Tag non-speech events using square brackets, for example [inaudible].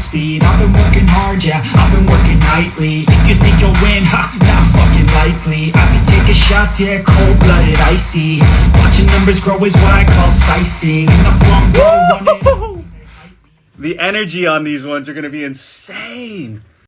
speed. I've been working hard, yeah, I've been working nightly. If you think you'll win, ha, not fucking likely. I've been taking shots, yeah, cold-blooded, icy. Watching numbers grow is what I call sightseeing. In the flump, [laughs] The energy on these ones are gonna be insane.